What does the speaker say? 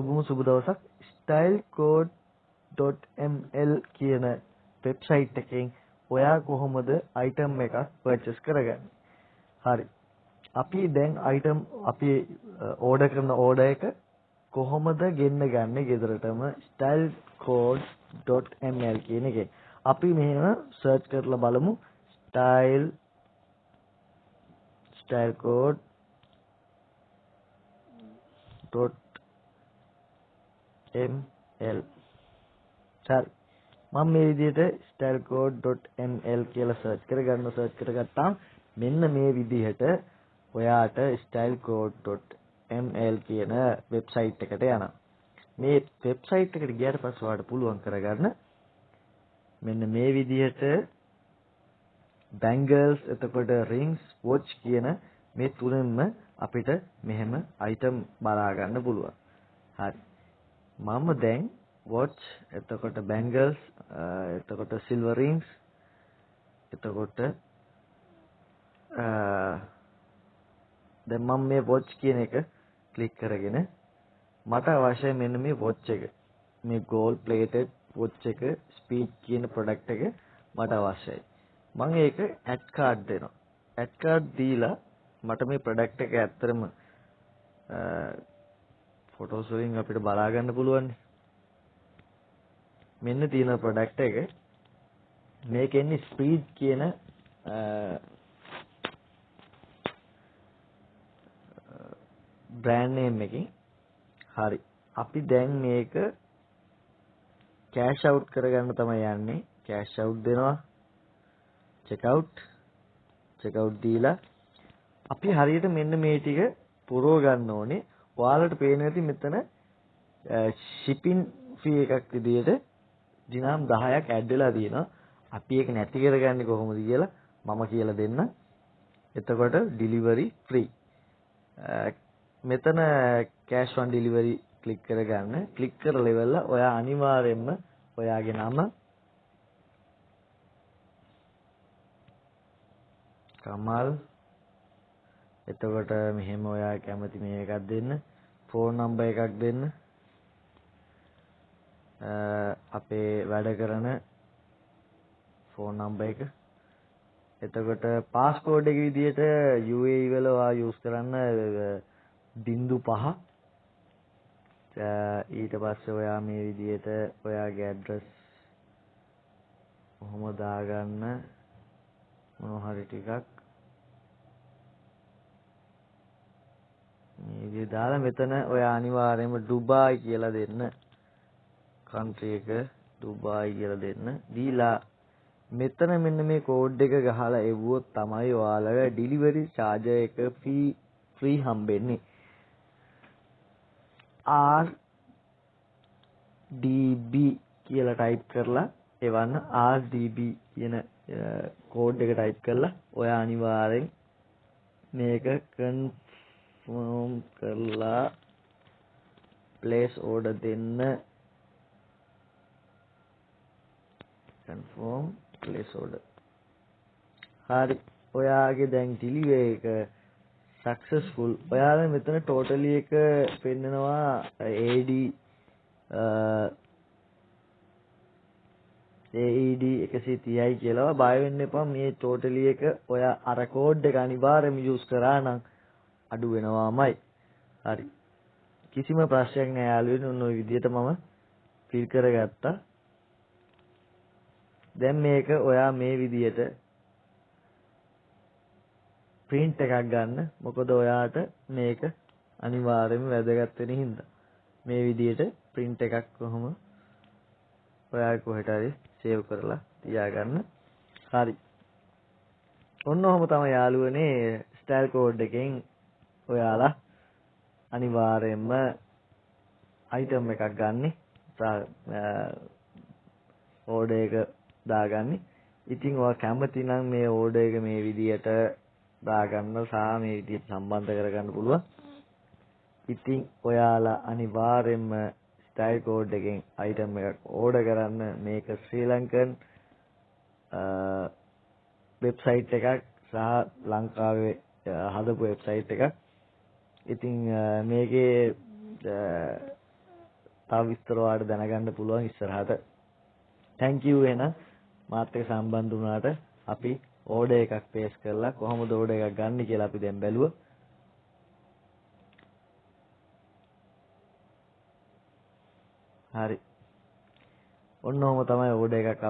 සුබම සුබ දවසක් stylecode.ml කියන වෙබ්සයිට් එකෙන් ඔයා කොහොමද අයිටම් එකක් පර්චේස් කරගන්නේ? හරි. අපි දැන් අයිටම් අපි ඕඩර් කරන ඕඩර් එක කොහොමද ගෙන්න ගන්නේ ගෙදරටම stylecode.ml කියන එකේ. අපි මෙහෙම සර්ච් කරලා බලමු style stylecode .ml හරි මම මේ විදිහට stylecode.ml කියලා සර්ච් කරගන්න සර්ච් කරගත්තාම මෙන්න මේ විදිහට ඔයාට stylecode.ml කියන වෙබ්සයිට් එකට යනවා මේ වෙබ්සයිට් එකට ගියාට පස්සේ ඔයාලට පුළුවන් කරගන්න මෙන්න මේ විදිහට bangles එතකොට rings watch කියන මේ තුනෙන්ම අපිට මෙහෙම item බලා ගන්න පුළුවන්. හරි. මම දැන් watch එතකොට bangles එතකොට silver rings එතකොට දැන් මම මේ watch කියන එක ක්ලික් කරගෙන මට අවශ්‍ය මෙන්න මේ watch එක. මේ gold plated watch එක speed කියන product එක මට අවශ්‍යයි. මම ඒක ඇඩ් කාඩ් දෙනවා. ඇඩ් කාඩ් දීලා මට මේ ප්‍රොඩක්ට් එක ඇත්තටම ෆොටෝස් වලින් අපිට බලා ගන්න පුළුවන්. මෙන්න තියෙන ප්‍රොඩක්ට් එක. මේකෙන්නේ ස්පීඩ් කියන බ්‍රෑන්ඩ් නේම් එකකින්. හරි. අපි දැන් මේක කෑෂ් අවුට් කරගන්න තමයි යන්නේ. කෑෂ් අවුට් දෙනවා. චෙක් අවුට් චෙක් අවුට් දීලා. අපි හරියට මෙන්න මේ ටික පුරව ගන්න ඕනේ. ඔයාලට පේන ඇති මෙතන shipping fee එකක් විදියට දිනම් 10ක් ඇඩ් වෙලා තියෙනවා. අපි ඒක නැති කරගන්නේ කොහොමද කියලා මම කියලා දෙන්න. එතකොට delivery free. මෙතන cash on delivery ක්ලික් කරගන්න. ක්ලික් කරලා ඉවරලා ඔයා අනිවාර්යයෙන්ම ඔයාගේ නම කමල් එතකොට මෙහෙම ඔයා කැමති මේ එකක් දෙන්න ෆෝන් නම්බර් එකක් දෙන්න. අපේ වැඩ කරන ෆෝන් නම්බර් එක. එතකොට පාස්කෝඩ් එක විදිහට UAE වල ඔයා යූස් කරන්න බිංදු පහ. ඊට පස්සේ ඔයා මේ විදිහට ඔයාගේ ඇඩ්‍රස් කොහොම දාගන්න මොනවා හරි ටිකක් මේ විදිහ දාලා මෙතන ඔය අනිවාර්යයෙන්ම ඩුබායි කියලා දෙන්න. කන්ට්‍රි එක ඩුබායි කියලා දෙන්න. දීලා මෙතන මෙන්න මේ කෝඩ් එක ගහලා එවුවොත් තමයි ඔයාලගේ ඩිලිවරි චාර්ජර් එක ෆී ෆ්‍රී හම්බෙන්නේ. R DB කියලා ටයිප් කරලා එවන්න RDB කියන කෝඩ් එක ටයිප් කරලා ඔයා අනිවාර්යෙන් මේක කන්ෆර්ම් කරලා ප්ලේස් ඕඩර් දෙන්න. කන්ෆර්ම් ප්ලේස් ඕඩර් හරි. ඔයාගේ දැන් ඩිලිවරි එක සක්සස්ෆුල් ඔයාලා මෙතන ටෝටලි එක පෙන්නනවා AD AED 130යි කියලා. බය වෙන්න එපා. මේ ටෝටලි එක ඔයා අර කෝඩ් එක අනිවාර්යයෙන්ම යූස් කරා නම් අඩු වෙනවාමයි. හරි. කිසිම ප්‍රශ්නයක් නෑ යාළුවනේ ඔන්න ඔය විදිහට මම ෆිල් කරගත්තා. දැන් මේක ඔයා මේ විදිහට print එකක් ගන්න. මොකද ඔයාට මේක අනිවාර්යයෙන්ම වැදගත් වෙන හින්දා. මේ විදිහට print එකක් කොහොම ඔයා කොහෙට හරි සේව් කරලා තියාගන්න. හරි. ඔන්න ඔහොම තමයි යාළුවනේ ස්ටයිල් කෝඩ් එකෙන් ඔයාලා අනිවාර්යයෙන්ම අයිටම් එකක් ගන්නෙ ඕඩර් එක දාගන්නේ. ඉතින් ඔයා කැමති නම් මේ ඕඩර් එක මේ විදියට දාගන්න සහ මේ විදියට සම්බන්ධ කරගන්න පුළුවන්. ඉතින් ඔයාලා අනිවාර්යයෙන්ම ස්ටයිල් කෝඩ් එකෙන් අයිටම් එකක් ඕඩර් කරන්න මේක ශ්‍රී ලංකන් වෙබ්සයිට් එකක් සහ ලංකාවේ හදපු වෙබ්සයිට් එකක්. ඉතින් මේකේ තව විස්තර ඔයාලට දැනගන්න පුළුවන් ඉස්සරහට. thank you එහෙනම් මාත් එක්ක සම්බන්ධ වුණාට අපි ඕඩර් එකක් පේස් කරලා කොහොමද ඕඩර් එකක් ගන්න කියලා අපි දැන් බැලුවා. හරි. ඔන්න ඔහම තමයි ඕඩර් එකක්